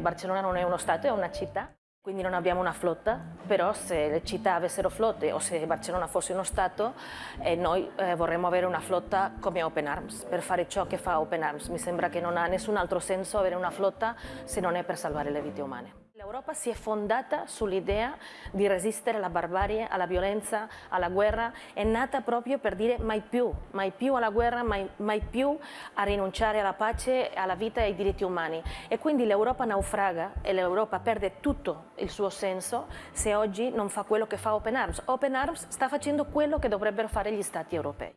Barcellona non è uno stato, è una città, quindi non abbiamo una flotta, però se le città avessero flotte o se Barcellona fosse uno stato, eh, noi eh, vorremmo avere una flotta come Open Arms, per fare ciò che fa Open Arms. Mi sembra che non ha nessun altro senso avere una flotta se non è per salvare le vite umane. L'Europa si è fondata sull'idea di resistere alla barbarie, alla violenza, alla guerra, è nata proprio per dire mai più, mai più alla guerra, mai, mai più a rinunciare alla pace, alla vita e ai diritti umani. E quindi l'Europa naufraga e l'Europa perde tutto il suo senso se oggi non fa quello che fa Open Arms. Open Arms sta facendo quello che dovrebbero fare gli Stati europei.